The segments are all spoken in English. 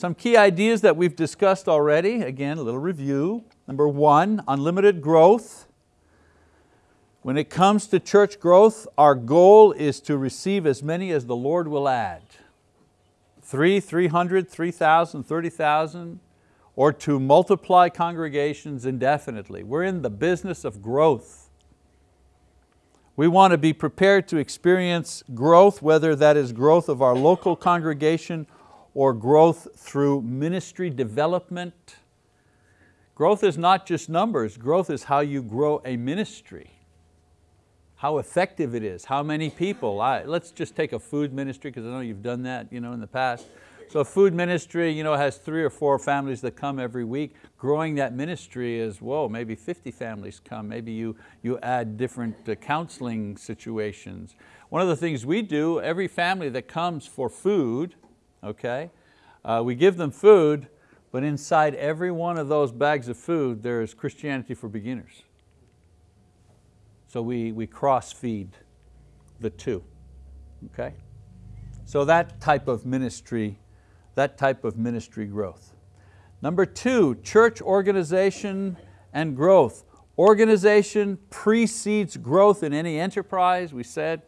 Some key ideas that we've discussed already, again, a little review. Number one, unlimited growth. When it comes to church growth, our goal is to receive as many as the Lord will add. Three, 300, 3,000, 30,000, or to multiply congregations indefinitely. We're in the business of growth. We want to be prepared to experience growth, whether that is growth of our local congregation or growth through ministry development. Growth is not just numbers, growth is how you grow a ministry how effective it is, how many people. I, let's just take a food ministry because I know you've done that you know, in the past. So food ministry you know, has three or four families that come every week. Growing that ministry is, whoa, maybe 50 families come. Maybe you, you add different uh, counseling situations. One of the things we do, every family that comes for food, okay, uh, we give them food, but inside every one of those bags of food, there is Christianity for beginners. So we, we cross feed the two, okay? So that type of ministry, that type of ministry growth. Number two, church organization and growth. Organization precedes growth in any enterprise, we said.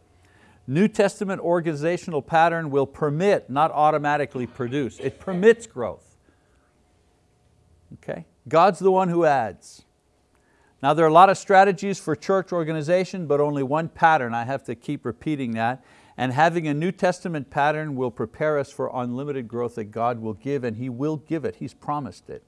New Testament organizational pattern will permit, not automatically produce. It permits growth. Okay? God's the one who adds. Now there are a lot of strategies for church organization, but only one pattern. I have to keep repeating that. And having a New Testament pattern will prepare us for unlimited growth that God will give, and He will give it, He's promised it.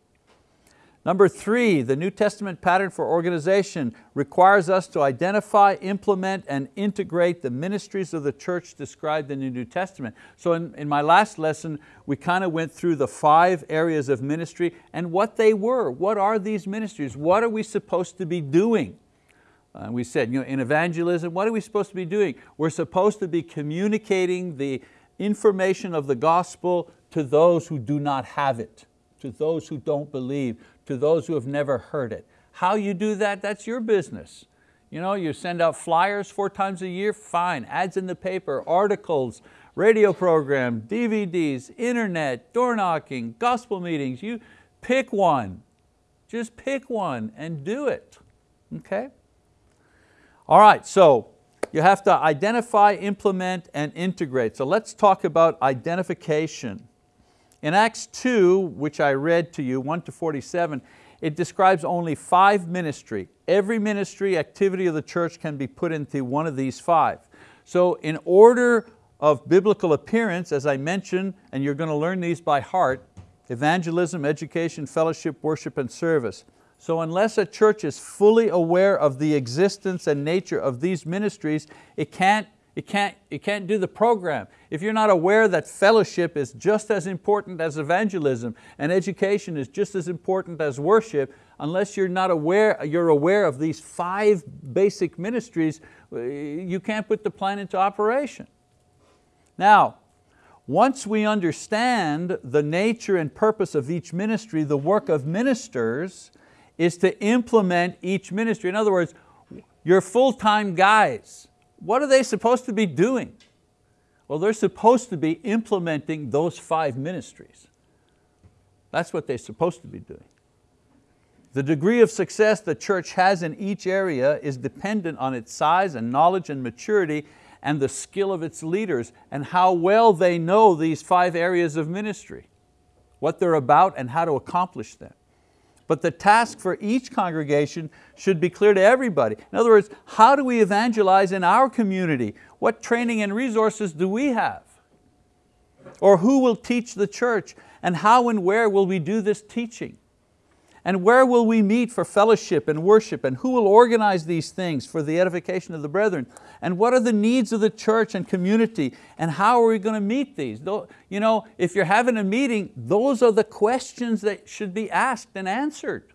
Number three, the New Testament pattern for organization requires us to identify, implement, and integrate the ministries of the church described in the New Testament. So in, in my last lesson, we kind of went through the five areas of ministry and what they were. What are these ministries? What are we supposed to be doing? Uh, we said, you know, in evangelism, what are we supposed to be doing? We're supposed to be communicating the information of the gospel to those who do not have it, to those who don't believe, to those who have never heard it. How you do that, that's your business. You know, you send out flyers four times a year, fine. Ads in the paper, articles, radio program, DVDs, internet, door knocking, gospel meetings. You pick one. Just pick one and do it, okay? All right, so you have to identify, implement, and integrate. So let's talk about identification. In Acts 2, which I read to you, 1 to 47, it describes only five ministry. Every ministry activity of the church can be put into one of these five. So in order of biblical appearance, as I mentioned, and you're going to learn these by heart, evangelism, education, fellowship, worship, and service. So unless a church is fully aware of the existence and nature of these ministries, it can't it can't, it can't do the program. If you're not aware that fellowship is just as important as evangelism and education is just as important as worship, unless you're not aware, you're aware of these five basic ministries, uh, you can't put the plan into operation. Now, once we understand the nature and purpose of each ministry, the work of ministers is to implement each ministry. In other words, you're full-time guys, what are they supposed to be doing? Well, they're supposed to be implementing those five ministries. That's what they're supposed to be doing. The degree of success the church has in each area is dependent on its size and knowledge and maturity and the skill of its leaders and how well they know these five areas of ministry, what they're about and how to accomplish them. But the task for each congregation should be clear to everybody. In other words, how do we evangelize in our community? What training and resources do we have? Or who will teach the church? And how and where will we do this teaching? And where will we meet for fellowship and worship? And who will organize these things for the edification of the brethren? And what are the needs of the church and community? And how are we going to meet these? You know, if you're having a meeting, those are the questions that should be asked and answered.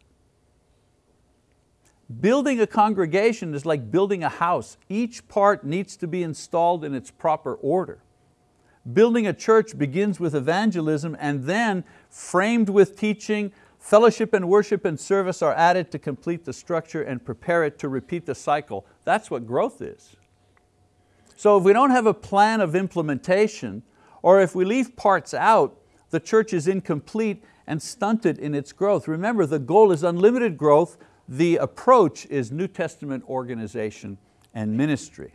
Building a congregation is like building a house. Each part needs to be installed in its proper order. Building a church begins with evangelism and then framed with teaching, Fellowship and worship and service are added to complete the structure and prepare it to repeat the cycle. That's what growth is. So if we don't have a plan of implementation, or if we leave parts out, the church is incomplete and stunted in its growth. Remember, the goal is unlimited growth. The approach is New Testament organization and ministry.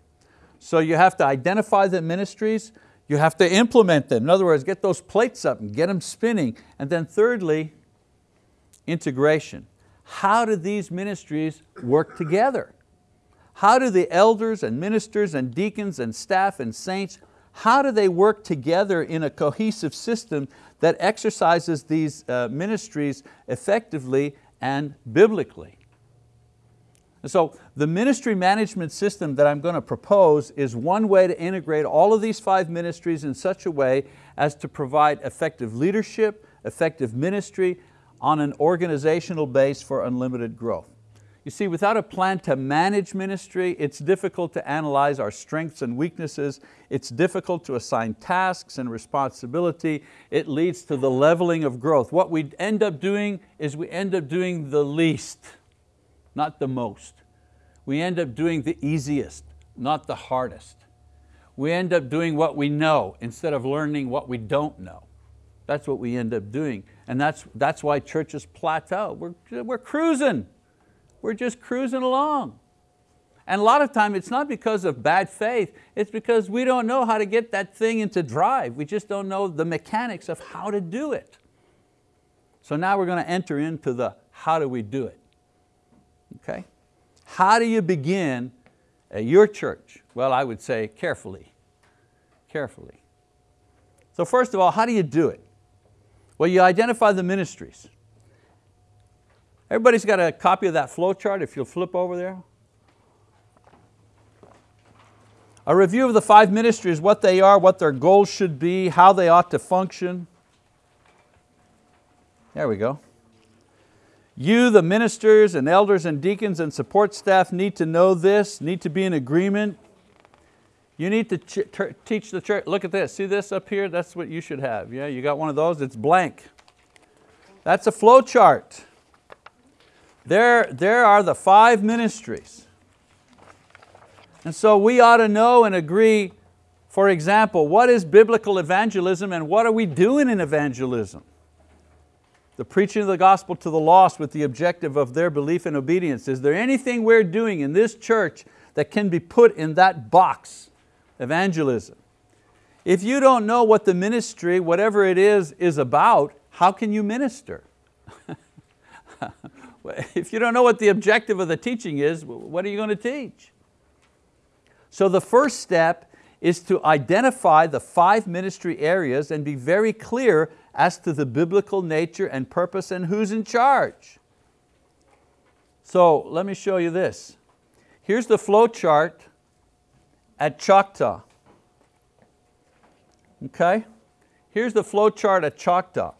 So you have to identify the ministries, you have to implement them. In other words, get those plates up and get them spinning. And then thirdly, integration. How do these ministries work together? How do the elders and ministers and deacons and staff and saints, how do they work together in a cohesive system that exercises these uh, ministries effectively and biblically? So the ministry management system that I'm going to propose is one way to integrate all of these five ministries in such a way as to provide effective leadership, effective ministry on an organizational base for unlimited growth. You see, without a plan to manage ministry, it's difficult to analyze our strengths and weaknesses. It's difficult to assign tasks and responsibility. It leads to the leveling of growth. What we end up doing is we end up doing the least, not the most. We end up doing the easiest, not the hardest. We end up doing what we know instead of learning what we don't know. That's what we end up doing. And that's, that's why churches plateau. We're, we're cruising. We're just cruising along. And a lot of time it's not because of bad faith, it's because we don't know how to get that thing into drive. We just don't know the mechanics of how to do it. So now we're going to enter into the how do we do it. Okay? How do you begin at your church? Well, I would say carefully, carefully. So first of all, how do you do it? Well, you identify the ministries. Everybody's got a copy of that flow chart if you'll flip over there. A review of the five ministries, what they are, what their goals should be, how they ought to function. There we go. You, the ministers and elders and deacons and support staff need to know this, need to be in agreement. You need to teach the church, look at this, see this up here? That's what you should have. Yeah, you got one of those, it's blank. That's a flow chart. There, there are the five ministries. And so we ought to know and agree, for example, what is biblical evangelism and what are we doing in evangelism? The preaching of the gospel to the lost with the objective of their belief and obedience. Is there anything we're doing in this church that can be put in that box, evangelism? If you don't know what the ministry, whatever it is, is about, how can you minister? If you don't know what the objective of the teaching is, what are you going to teach? So the first step is to identify the five ministry areas and be very clear as to the biblical nature and purpose and who's in charge. So let me show you this. Here's the flow chart at Choctaw. Okay? Here's the flow chart at Choctaw.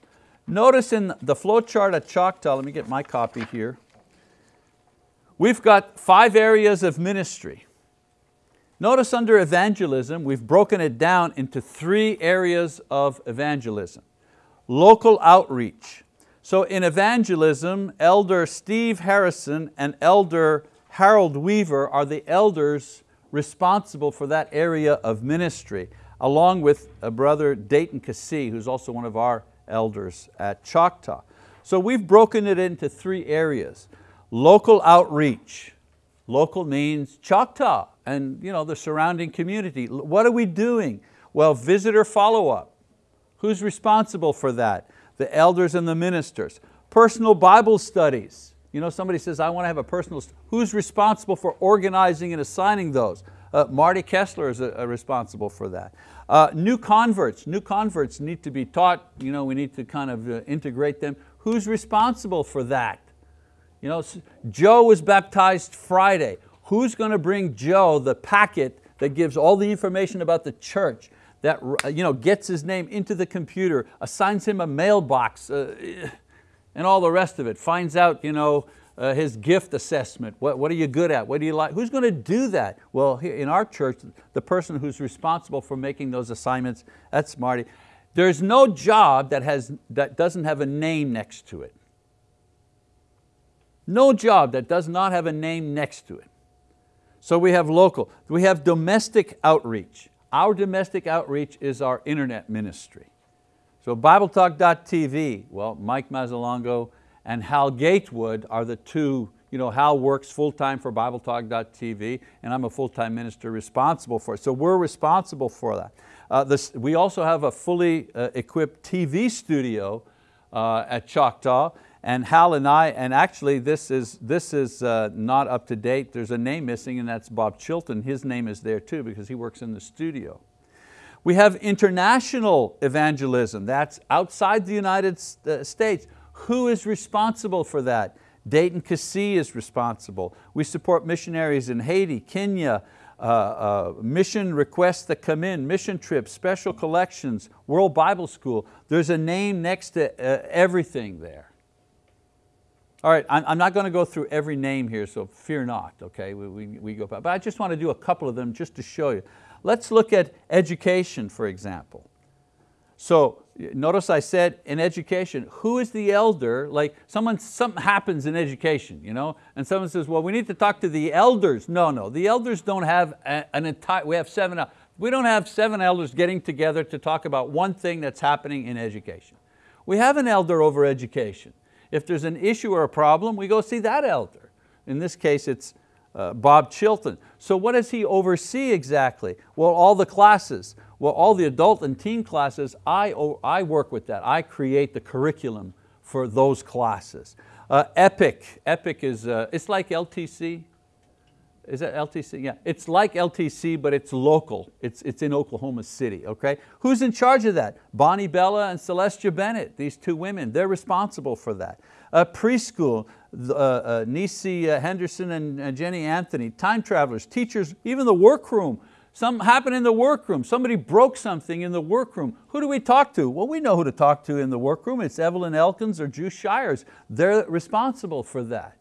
Notice in the flow chart at Choctaw, let me get my copy here. We've got five areas of ministry. Notice under evangelism, we've broken it down into three areas of evangelism. Local outreach. So in evangelism, Elder Steve Harrison and Elder Harold Weaver are the elders responsible for that area of ministry, along with a brother Dayton Cassie, who's also one of our elders at Choctaw. So we've broken it into three areas. Local outreach. Local means Choctaw and you know, the surrounding community. What are we doing? Well, visitor follow-up. Who's responsible for that? The elders and the ministers. Personal Bible studies. You know, somebody says, I want to have a personal, who's responsible for organizing and assigning those? Uh, Marty Kessler is a, uh, a responsible for that. Uh, new converts, new converts need to be taught, you know, we need to kind of uh, integrate them. Who's responsible for that? You know, Joe was baptized Friday. Who's going to bring Joe the packet that gives all the information about the church, that you know, gets his name into the computer, assigns him a mailbox, uh, and all the rest of it, finds out you know, uh, his gift assessment. What, what are you good at? What do you like? Who's going to do that? Well, in our church, the person who's responsible for making those assignments, that's Marty. There's no job that, has, that doesn't have a name next to it. No job that does not have a name next to it. So we have local. We have domestic outreach. Our domestic outreach is our internet ministry. So BibleTalk.tv, well, Mike Mazzalongo and Hal Gatewood are the two, you know, Hal works full-time for BibleTalk.tv and I'm a full-time minister responsible for it. So we're responsible for that. Uh, this, we also have a fully uh, equipped TV studio uh, at Choctaw and Hal and I, and actually this is, this is uh, not up to date, there's a name missing and that's Bob Chilton. His name is there too because he works in the studio. We have international evangelism, that's outside the United uh, States. Who is responsible for that? Dayton Cassie is responsible. We support missionaries in Haiti, Kenya, uh, uh, mission requests that come in, mission trips, special collections, World Bible School. There's a name next to uh, everything there. All right, I'm, I'm not going to go through every name here, so fear not, okay? We, we, we go back. But I just want to do a couple of them just to show you. Let's look at education, for example. So notice I said in education, who is the elder? Like someone, something happens in education, you know, and someone says, well, we need to talk to the elders. No, no, the elders don't have an entire, we have seven, we don't have seven elders getting together to talk about one thing that's happening in education. We have an elder over education. If there's an issue or a problem, we go see that elder. In this case, it's uh, Bob Chilton. So what does he oversee exactly? Well, all the classes. Well, all the adult and teen classes, I, I work with that. I create the curriculum for those classes. Uh, EPIC, EPIC is, uh, it's like LTC. Is that LTC? Yeah, it's like LTC, but it's local. It's, it's in Oklahoma City, okay? Who's in charge of that? Bonnie Bella and Celestia Bennett, these two women, they're responsible for that. Uh, preschool, uh, uh, Nisi uh, Henderson and uh, Jenny Anthony, time travelers, teachers, even the workroom, Something happened in the workroom. Somebody broke something in the workroom. Who do we talk to? Well, we know who to talk to in the workroom. It's Evelyn Elkins or Juice Shires. They're responsible for that.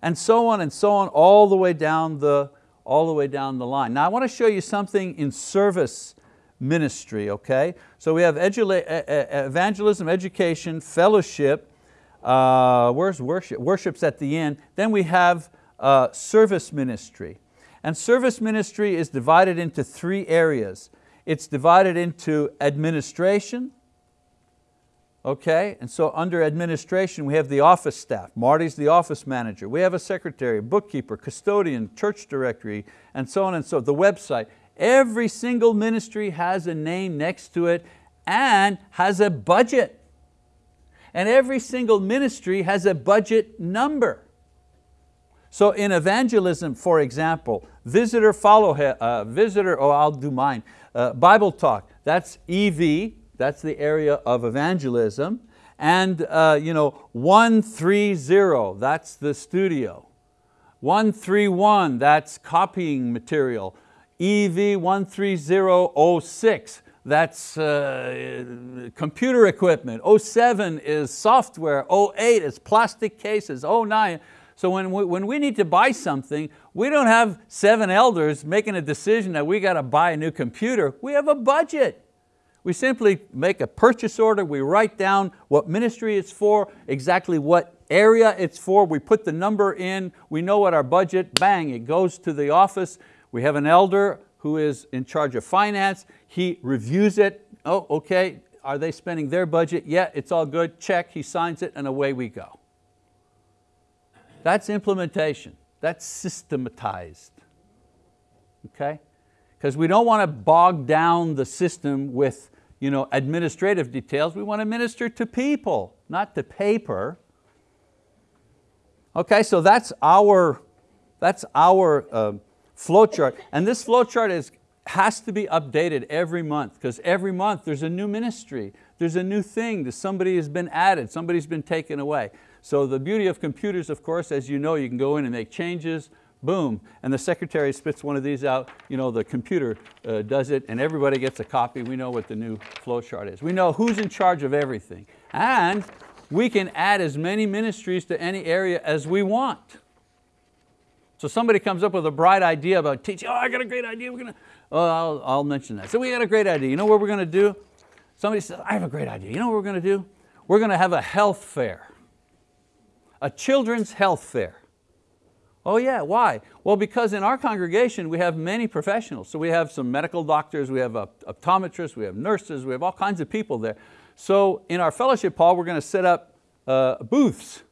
And so on and so on, all the way down the, all the way down the line. Now I want to show you something in service ministry, okay? So we have evangelism, education, fellowship, uh, where's worship? Worship's at the end. Then we have uh, service ministry. And service ministry is divided into three areas. It's divided into administration, okay? And so under administration, we have the office staff. Marty's the office manager. We have a secretary, bookkeeper, custodian, church directory, and so on and so, the website. Every single ministry has a name next to it and has a budget. And every single ministry has a budget number. So in evangelism, for example, visitor follow, uh, visitor, oh I'll do mine, uh, Bible talk, that's EV, that's the area of evangelism, and uh, you know, 130, that's the studio. 131, that's copying material. EV 13006, that's uh, computer equipment. 07 is software. 08 is plastic cases. 09, so when we, when we need to buy something, we don't have seven elders making a decision that we got to buy a new computer. We have a budget. We simply make a purchase order, we write down what ministry it's for, exactly what area it's for, we put the number in, we know what our budget, bang, it goes to the office. We have an elder who is in charge of finance, he reviews it, oh, okay, are they spending their budget? Yeah, it's all good, check, he signs it, and away we go. That's implementation. That's systematized. Okay? Because we don't want to bog down the system with you know, administrative details. We want to minister to people, not to paper. Okay, so that's our, that's our uh, flow chart. And this flow chart is, has to be updated every month because every month there's a new ministry. There's a new thing, that somebody has been added, somebody's been taken away. So the beauty of computers, of course, as you know, you can go in and make changes, boom, and the secretary spits one of these out, you know, the computer uh, does it and everybody gets a copy. We know what the new flow chart is. We know who's in charge of everything. And we can add as many ministries to any area as we want. So somebody comes up with a bright idea about teaching, oh, I got a great idea, we're going to, oh, I'll, I'll mention that. So we got a great idea, you know what we're going to do? Somebody says, I have a great idea, you know what we're going to do? We're going to have a health fair a children's health fair. Oh yeah, why? Well, because in our congregation we have many professionals. So we have some medical doctors, we have optometrists, we have nurses, we have all kinds of people there. So in our fellowship hall, we're going to set up uh, booths.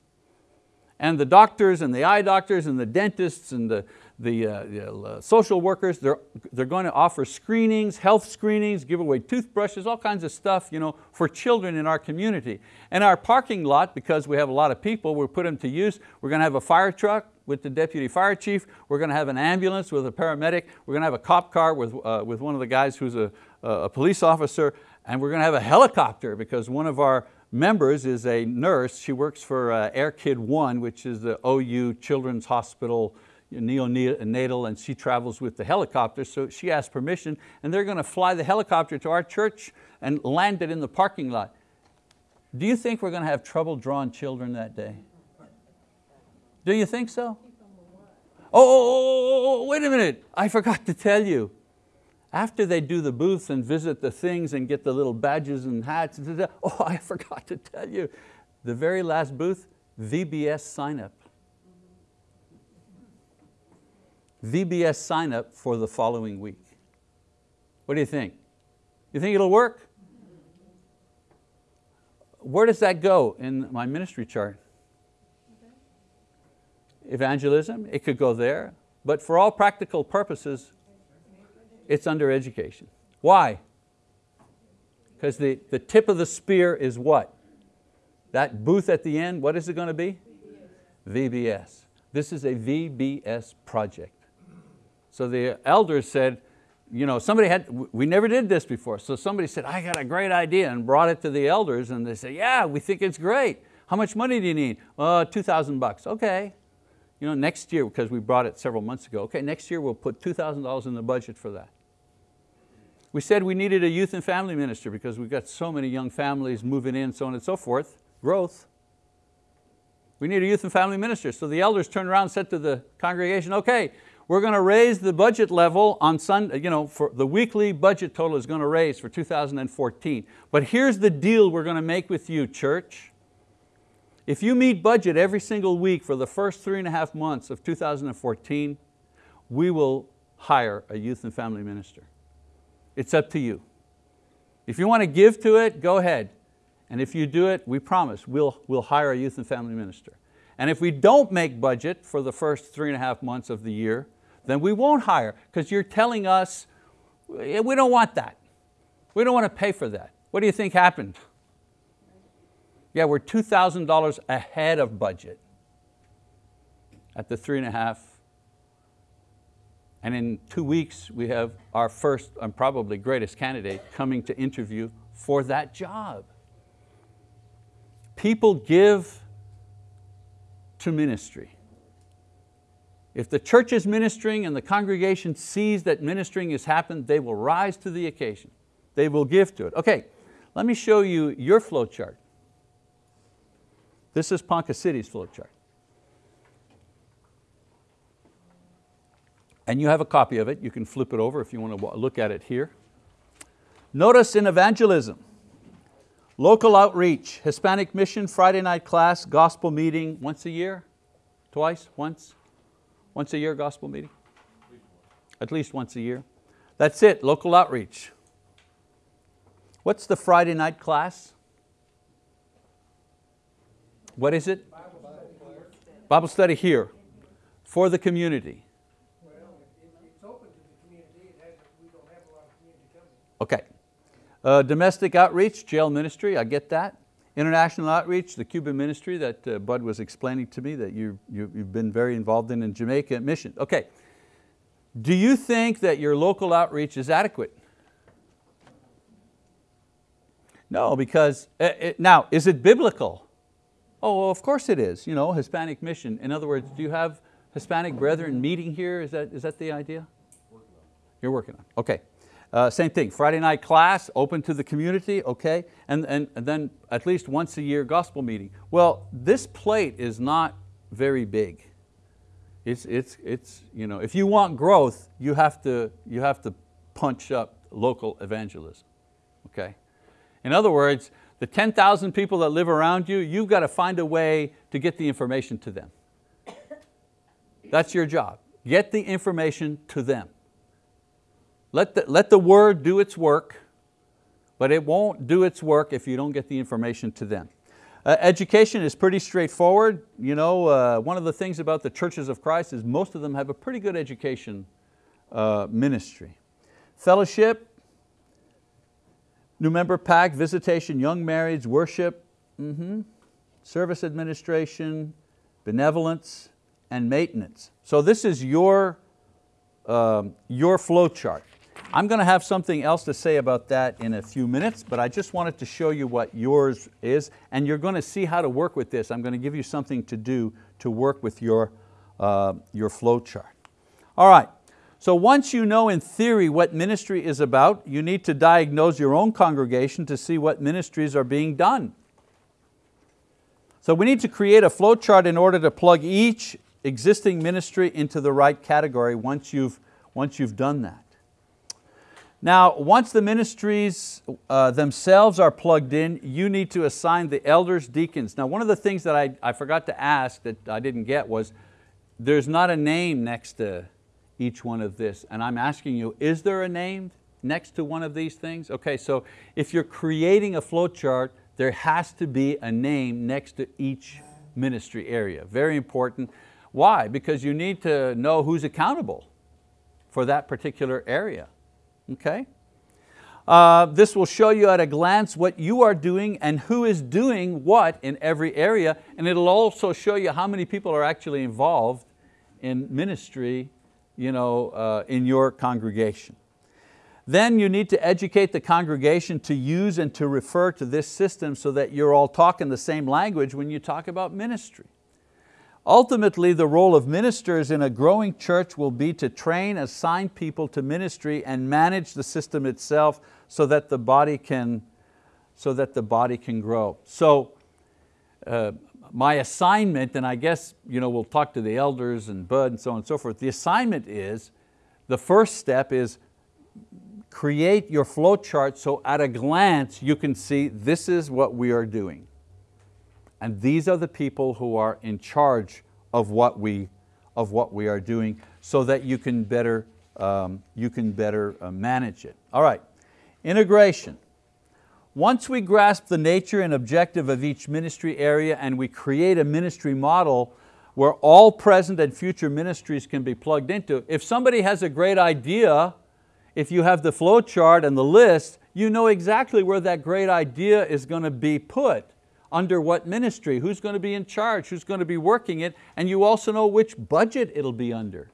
And the doctors and the eye doctors and the dentists and the, the, uh, the uh, social workers, they're, they're going to offer screenings, health screenings, give away toothbrushes, all kinds of stuff you know, for children in our community. And our parking lot, because we have a lot of people, we put them to use. We're going to have a fire truck with the deputy fire chief. We're going to have an ambulance with a paramedic. We're going to have a cop car with, uh, with one of the guys who's a, a police officer. And we're going to have a helicopter because one of our members is a nurse. She works for uh, Air Kid One, which is the OU Children's Hospital neonatal and she travels with the helicopter, so she asked permission and they're going to fly the helicopter to our church and land it in the parking lot. Do you think we're going to have trouble drawing children that day? Do you think so? Oh, oh, oh, oh, wait a minute, I forgot to tell you. After they do the booths and visit the things and get the little badges and hats, oh, I forgot to tell you. The very last booth, VBS sign up. VBS sign up for the following week. What do you think? You think it'll work? Where does that go in my ministry chart? Evangelism, it could go there, but for all practical purposes, it's under education. Why? Because the, the tip of the spear is what? That booth at the end, what is it going to be? VBS. This is a VBS project. So the elders said, you know, somebody had, we never did this before. So somebody said, I got a great idea and brought it to the elders and they said, yeah, we think it's great. How much money do you need? Uh, 2,000 bucks, okay. You know, next year, because we brought it several months ago, okay, next year we'll put $2,000 in the budget for that. We said we needed a youth and family minister because we've got so many young families moving in, so on and so forth, growth. We need a youth and family minister. So the elders turned around and said to the congregation, okay, we're going to raise the budget level on Sunday, you know, for the weekly budget total is going to raise for 2014. But here's the deal we're going to make with you, church. If you meet budget every single week for the first three and a half months of 2014, we will hire a youth and family minister. It's up to you. If you want to give to it, go ahead. And if you do it, we promise, we'll, we'll hire a youth and family minister. And if we don't make budget for the first three and a half months of the year, then we won't hire because you're telling us, we don't want that. We don't want to pay for that. What do you think happened? Yeah, we're $2,000 ahead of budget at the three and a half. And in two weeks, we have our first and probably greatest candidate coming to interview for that job. People give to ministry. If the church is ministering and the congregation sees that ministering has happened, they will rise to the occasion. They will give to it. Okay, let me show you your flow chart. This is Ponca City's flow chart. And you have a copy of it. You can flip it over if you want to look at it here. Notice in evangelism, local outreach, Hispanic mission, Friday night class, gospel meeting once a year, twice, once, once a year gospel meeting? At least once a year. That's it, local outreach. What's the Friday night class? What is it? Bible study here for the community. Okay. Uh, domestic outreach, jail ministry, I get that. International outreach, the Cuban ministry that uh, Bud was explaining to me that you, you, you've been very involved in in Jamaica mission. Okay, do you think that your local outreach is adequate? No, because, it, now, is it biblical? Oh, well, of course it is, you know, Hispanic mission. In other words, do you have Hispanic brethren meeting here? Is that, is that the idea? You're working on, okay. Uh, same thing, Friday night class, open to the community, okay? And, and, and then at least once a year gospel meeting. Well, this plate is not very big. It's, it's, it's, you know, if you want growth, you have to, you have to punch up local evangelism, okay? In other words, the 10,000 people that live around you, you've got to find a way to get the information to them. That's your job. Get the information to them. Let the, let the word do its work. but it won't do its work if you don't get the information to them. Uh, education is pretty straightforward. You know, uh, one of the things about the churches of Christ is most of them have a pretty good education uh, ministry. Fellowship, new member pack, visitation, young marrieds, worship, mm -hmm, service administration, benevolence, and maintenance. So this is your, um, your flow chart. I'm going to have something else to say about that in a few minutes, but I just wanted to show you what yours is, and you're going to see how to work with this. I'm going to give you something to do to work with your, uh, your flow chart. All right, so once you know in theory what ministry is about, you need to diagnose your own congregation to see what ministries are being done. So we need to create a flow chart in order to plug each existing ministry into the right category once you've, once you've done that. Now, once the ministries uh, themselves are plugged in, you need to assign the elders, deacons. Now, one of the things that I, I forgot to ask that I didn't get was, there's not a name next to each one of this. And I'm asking you, is there a name next to one of these things? Okay, so if you're creating a flow chart, there has to be a name next to each ministry area. Very important. Why? Because you need to know who's accountable for that particular area okay? Uh, this will show you at a glance what you are doing and who is doing what in every area, and it'll also show you how many people are actually involved in ministry you know, uh, in your congregation. Then you need to educate the congregation to use and to refer to this system so that you're all talking the same language when you talk about ministry. Ultimately, the role of ministers in a growing church will be to train, assign people to ministry and manage the system itself so that the body can, so that the body can grow. So uh, my assignment, and I guess you know, we'll talk to the elders and Bud and so on and so forth, the assignment is, the first step is create your flow chart so at a glance you can see this is what we are doing. And these are the people who are in charge of what we, of what we are doing so that you can better, um, you can better uh, manage it. All right, integration. Once we grasp the nature and objective of each ministry area and we create a ministry model where all present and future ministries can be plugged into, if somebody has a great idea, if you have the flow chart and the list, you know exactly where that great idea is going to be put under what ministry, who's going to be in charge, who's going to be working it, and you also know which budget it'll be under.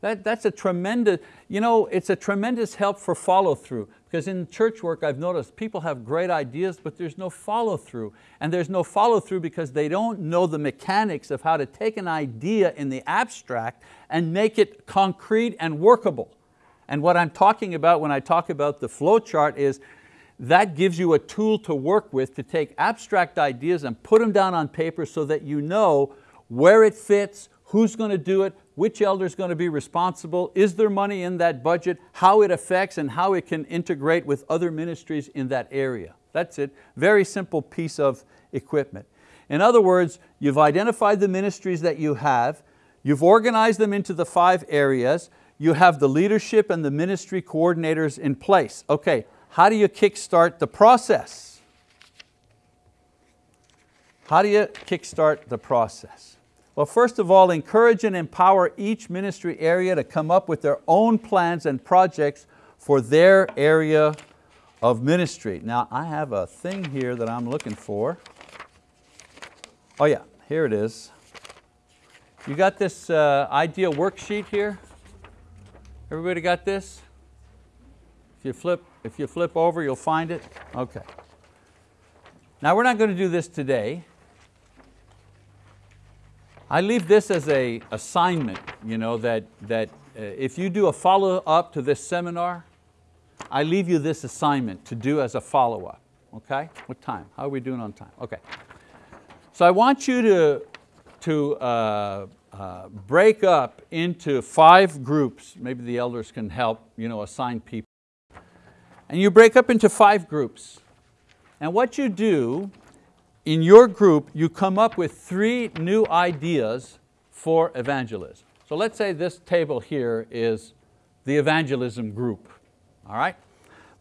That, that's a tremendous, you know, it's a tremendous help for follow through because in church work I've noticed people have great ideas but there's no follow through and there's no follow through because they don't know the mechanics of how to take an idea in the abstract and make it concrete and workable. And what I'm talking about when I talk about the flow chart is that gives you a tool to work with to take abstract ideas and put them down on paper so that you know where it fits, who's going to do it, which elder is going to be responsible, is there money in that budget, how it affects and how it can integrate with other ministries in that area. That's it, very simple piece of equipment. In other words, you've identified the ministries that you have, you've organized them into the five areas, you have the leadership and the ministry coordinators in place. Okay, how do you kickstart the process? How do you kickstart the process? Well, first of all, encourage and empower each ministry area to come up with their own plans and projects for their area of ministry. Now, I have a thing here that I'm looking for. Oh yeah, here it is. You got this uh, idea worksheet here? Everybody got this? You flip if you flip over, you'll find it. Okay. Now we're not going to do this today. I leave this as a assignment, you know, that, that uh, if you do a follow-up to this seminar, I leave you this assignment to do as a follow-up, okay? What time? How are we doing on time? Okay. So I want you to, to uh, uh, break up into five groups. Maybe the elders can help you know, assign people. And you break up into five groups. And what you do in your group, you come up with three new ideas for evangelism. So let's say this table here is the evangelism group, all right?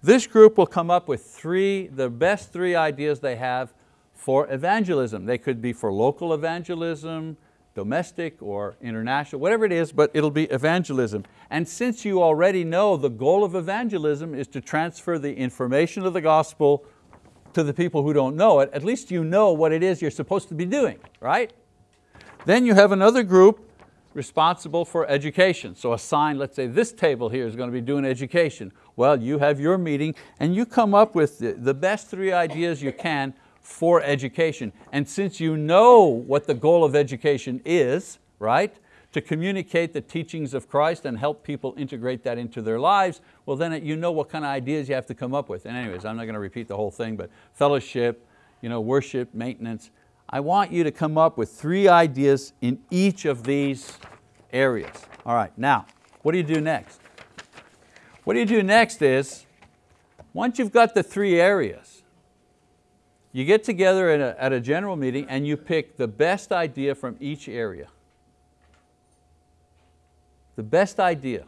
This group will come up with three, the best three ideas they have for evangelism. They could be for local evangelism, domestic or international, whatever it is, but it'll be evangelism. And since you already know the goal of evangelism is to transfer the information of the gospel to the people who don't know it, at least you know what it is you're supposed to be doing, right? Then you have another group responsible for education. So assign, let's say this table here is going to be doing education. Well, you have your meeting and you come up with the, the best three ideas you can for education. And since you know what the goal of education is, right, to communicate the teachings of Christ and help people integrate that into their lives, well then you know what kind of ideas you have to come up with. And anyways, I'm not going to repeat the whole thing, but fellowship, you know, worship, maintenance. I want you to come up with three ideas in each of these areas. All right, now, what do you do next? What do you do next is, once you've got the three areas, you get together at a, at a general meeting and you pick the best idea from each area. The best idea.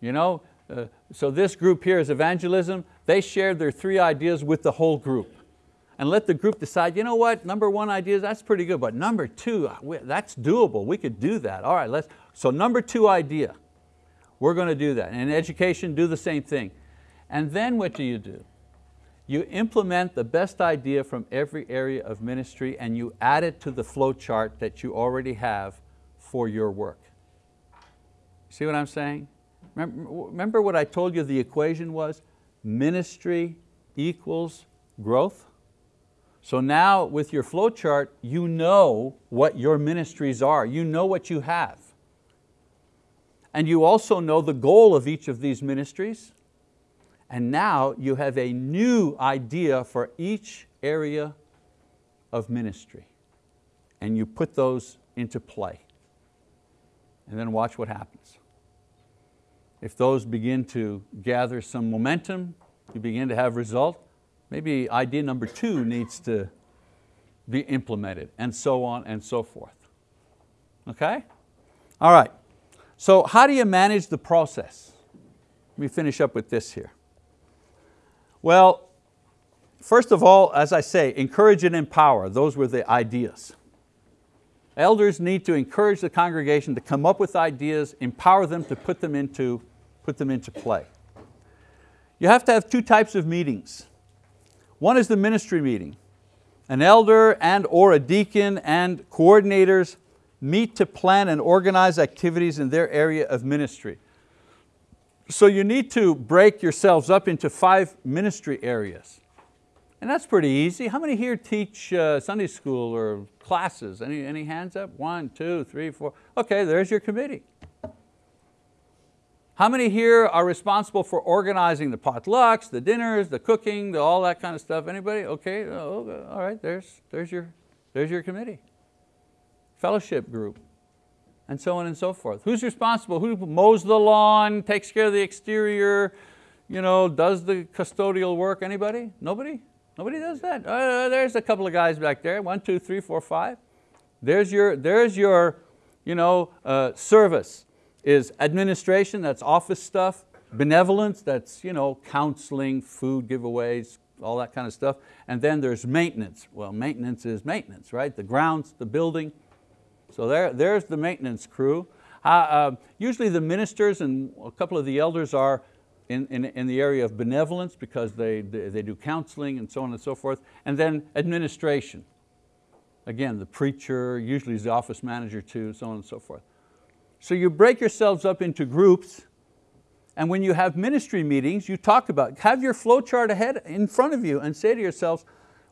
You know, uh, so this group here is evangelism. They shared their three ideas with the whole group. And let the group decide, you know what, number one idea, that's pretty good, but number two, uh, that's doable, we could do that. All right, let's, so number two idea, we're going to do that. And in education, do the same thing. And then what do you do? You implement the best idea from every area of ministry and you add it to the flow chart that you already have for your work. See what I'm saying? Remember what I told you the equation was? Ministry equals growth. So now with your flow chart, you know what your ministries are. You know what you have. And you also know the goal of each of these ministries. And now you have a new idea for each area of ministry. And you put those into play. And then watch what happens. If those begin to gather some momentum, you begin to have result, maybe idea number two needs to be implemented and so on and so forth. Okay? All right, so how do you manage the process? Let me finish up with this here. Well, first of all, as I say, encourage and empower. Those were the ideas. Elders need to encourage the congregation to come up with ideas, empower them to put them into, put them into play. You have to have two types of meetings. One is the ministry meeting. An elder and or a deacon and coordinators meet to plan and organize activities in their area of ministry. So you need to break yourselves up into five ministry areas. And that's pretty easy. How many here teach uh, Sunday school or classes? Any, any hands up? One, two, three, four. Okay, there's your committee. How many here are responsible for organizing the potlucks, the dinners, the cooking, the, all that kind of stuff? Anybody? Okay, oh, all right, there's, there's, your, there's your committee. Fellowship group and so on and so forth. Who's responsible? Who mows the lawn, takes care of the exterior, you know, does the custodial work? Anybody? Nobody? Nobody does that? Uh, there's a couple of guys back there, one, two, three, four, five. There's your, there's your you know, uh, service is administration, that's office stuff, benevolence, that's you know, counseling, food giveaways, all that kind of stuff. And then there's maintenance. Well, maintenance is maintenance, right? The grounds, the building, so there, there's the maintenance crew. Uh, uh, usually the ministers and a couple of the elders are in, in, in, the area of benevolence because they, they, they do counseling and so on and so forth. And then administration. Again, the preacher, usually is the office manager too, so on and so forth. So you break yourselves up into groups and when you have ministry meetings, you talk about, have your flow chart ahead in front of you and say to yourselves,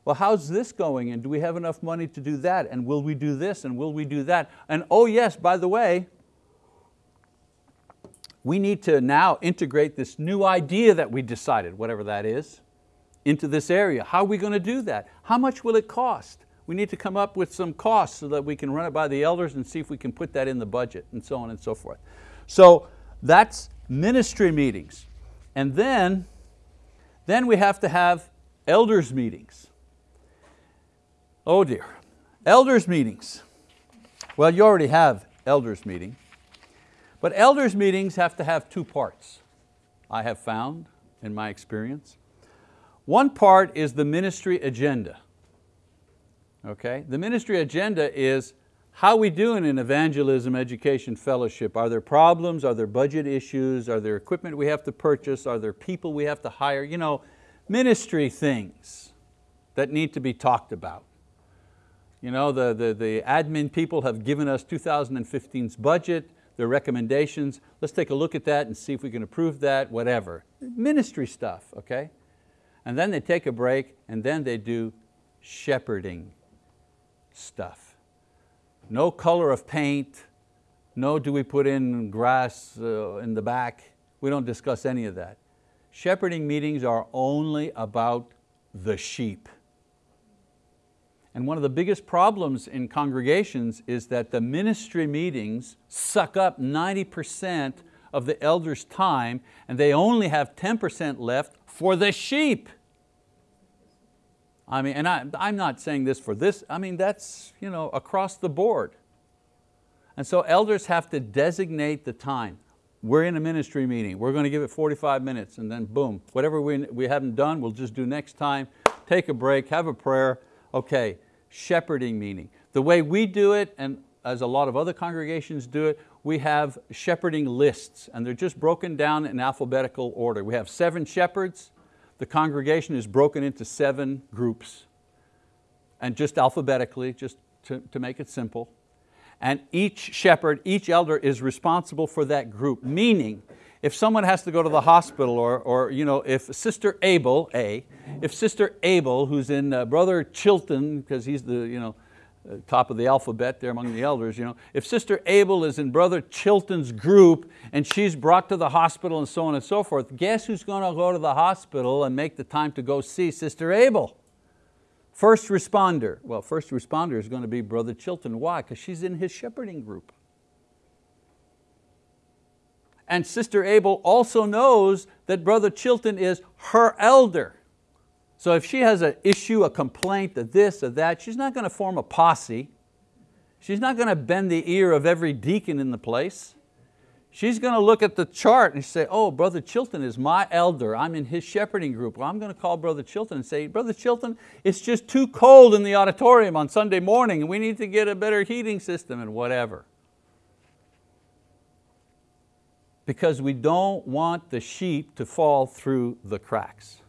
well, how's this going? And do we have enough money to do that? And will we do this? And will we do that? And oh yes, by the way, we need to now integrate this new idea that we decided, whatever that is, into this area. How are we going to do that? How much will it cost? We need to come up with some costs so that we can run it by the elders and see if we can put that in the budget and so on and so forth. So that's ministry meetings. And then, then we have to have elders meetings. Oh dear. Elders meetings. Well, you already have elders meeting, but elders meetings have to have two parts, I have found in my experience. One part is the ministry agenda. Okay? The ministry agenda is how we doing in evangelism, education, fellowship? Are there problems? Are there budget issues? Are there equipment we have to purchase? Are there people we have to hire? You know, ministry things that need to be talked about. You know, the, the, the admin people have given us 2015's budget, their recommendations. Let's take a look at that and see if we can approve that, whatever. Ministry stuff, okay? And then they take a break and then they do shepherding stuff. No color of paint, no do we put in grass uh, in the back. We don't discuss any of that. Shepherding meetings are only about the sheep. And one of the biggest problems in congregations is that the ministry meetings suck up 90% of the elders' time and they only have 10% left for the sheep. I mean, and I, I'm not saying this for this, I mean, that's you know, across the board. And so elders have to designate the time. We're in a ministry meeting, we're going to give it 45 minutes and then boom, whatever we, we haven't done, we'll just do next time. Take a break, have a prayer. Okay, shepherding meaning. The way we do it, and as a lot of other congregations do it, we have shepherding lists and they're just broken down in alphabetical order. We have seven shepherds, the congregation is broken into seven groups and just alphabetically, just to, to make it simple. And each shepherd, each elder is responsible for that group, meaning if someone has to go to the hospital or, or you know, if Sister Abel, A, if Sister Abel, who's in uh, Brother Chilton, because he's the you know, uh, top of the alphabet there among the elders, you know, if Sister Abel is in Brother Chilton's group and she's brought to the hospital and so on and so forth, guess who's going to go to the hospital and make the time to go see Sister Abel? First responder. Well, first responder is going to be Brother Chilton. Why? Because she's in his shepherding group. And Sister Abel also knows that Brother Chilton is her elder. So if she has an issue, a complaint, a this, or that, she's not going to form a posse. She's not going to bend the ear of every deacon in the place. She's going to look at the chart and say, oh, Brother Chilton is my elder. I'm in his shepherding group. Well, I'm going to call Brother Chilton and say, Brother Chilton, it's just too cold in the auditorium on Sunday morning we need to get a better heating system and whatever. Because we don't want the sheep to fall through the cracks.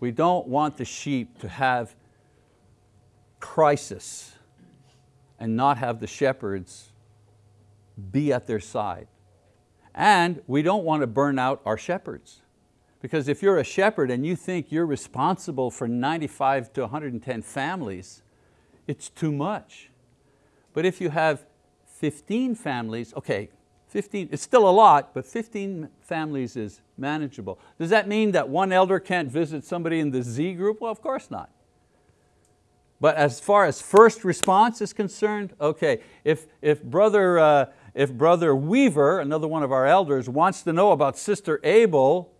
We don't want the sheep to have crisis and not have the shepherds be at their side. And we don't want to burn out our shepherds. Because if you're a shepherd and you think you're responsible for 95 to 110 families, it's too much. But if you have 15 families, okay, 15, it's still a lot, but 15 families is manageable. Does that mean that one elder can't visit somebody in the Z group? Well, of course not. But as far as first response is concerned, okay, if, if, brother, uh, if brother Weaver, another one of our elders, wants to know about sister Abel,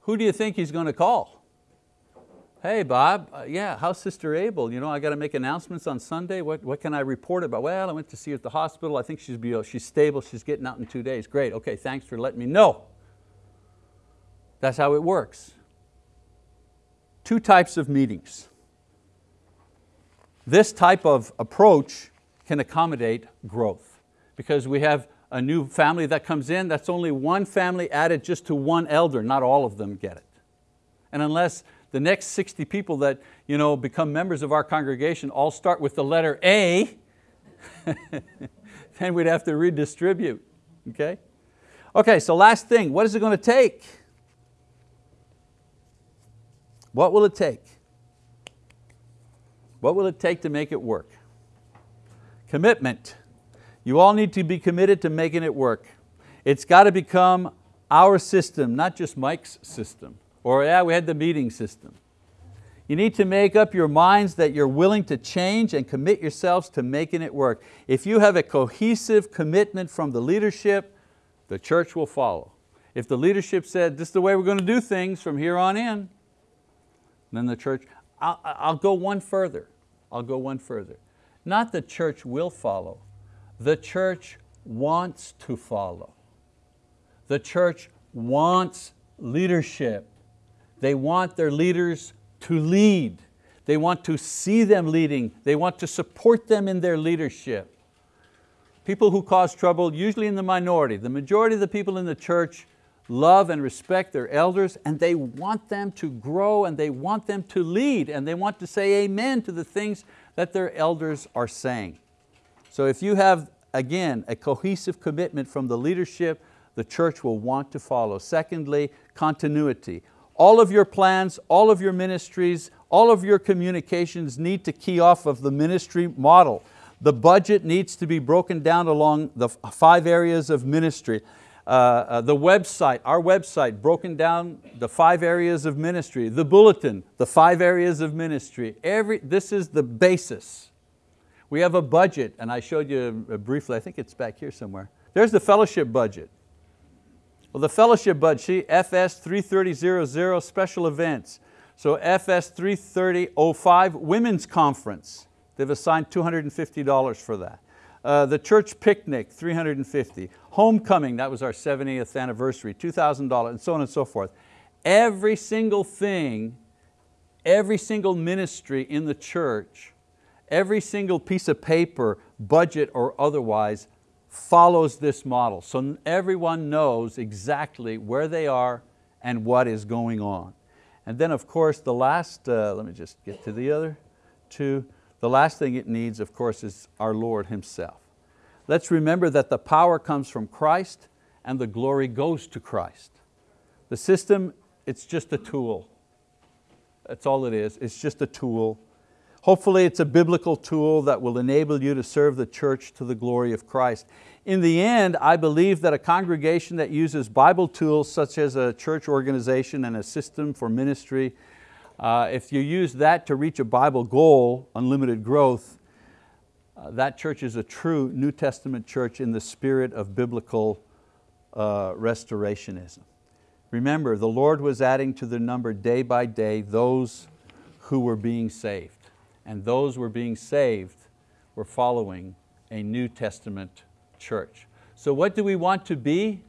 who do you think he's going to call? Hey Bob, uh, yeah, how's Sister Abel? You know, I got to make announcements on Sunday. What, what can I report about? Well, I went to see her at the hospital. I think she's, be, she's stable. She's getting out in two days. Great, okay, thanks for letting me know. That's how it works. Two types of meetings. This type of approach can accommodate growth because we have a new family that comes in, that's only one family added just to one elder, not all of them get it. And unless the next 60 people that you know, become members of our congregation all start with the letter A, then we'd have to redistribute, okay? Okay, so last thing, what is it going to take? What will it take? What will it take to make it work? Commitment. You all need to be committed to making it work. It's got to become our system, not just Mike's system. Or yeah, we had the meeting system. You need to make up your minds that you're willing to change and commit yourselves to making it work. If you have a cohesive commitment from the leadership, the church will follow. If the leadership said, this is the way we're going to do things from here on in, then the church, I'll, I'll go one further. I'll go one further. Not the church will follow, the church wants to follow. The church wants leadership. They want their leaders to lead. They want to see them leading. They want to support them in their leadership. People who cause trouble, usually in the minority. The majority of the people in the church love and respect their elders and they want them to grow and they want them to lead and they want to say amen to the things that their elders are saying. So if you have, again, a cohesive commitment from the leadership, the church will want to follow. Secondly, continuity. All of your plans, all of your ministries, all of your communications need to key off of the ministry model. The budget needs to be broken down along the five areas of ministry. Uh, uh, the website, our website, broken down the five areas of ministry. The bulletin, the five areas of ministry. Every, this is the basis. We have a budget, and I showed you briefly, I think it's back here somewhere. There's the fellowship budget. Well, the fellowship budget, FS 33000, special events. So FS 33005, women's conference. They've assigned $250 for that. Uh, the church picnic, 350. Homecoming, that was our 70th anniversary, $2,000, and so on and so forth. Every single thing, every single ministry in the church, every single piece of paper, budget or otherwise, follows this model. So everyone knows exactly where they are and what is going on. And then of course the last, uh, let me just get to the other two, the last thing it needs, of course, is our Lord Himself. Let's remember that the power comes from Christ and the glory goes to Christ. The system, it's just a tool. That's all it is, it's just a tool. Hopefully it's a biblical tool that will enable you to serve the church to the glory of Christ. In the end, I believe that a congregation that uses Bible tools such as a church organization and a system for ministry uh, if you use that to reach a Bible goal, unlimited growth, uh, that church is a true New Testament church in the spirit of biblical uh, restorationism. Remember, the Lord was adding to the number day by day those who were being saved. And those were being saved were following a New Testament church. So what do we want to be?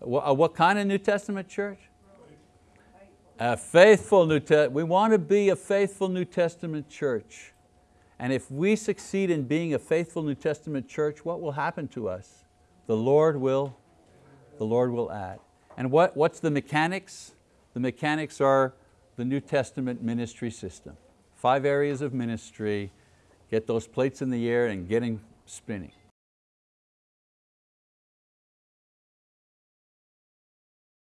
Uh, what kind of New Testament church? A faithful New Testament, we want to be a faithful New Testament church. And if we succeed in being a faithful New Testament church, what will happen to us? The Lord will, the Lord will add. And what, what's the mechanics? The mechanics are the New Testament ministry system. Five areas of ministry, get those plates in the air and getting spinning.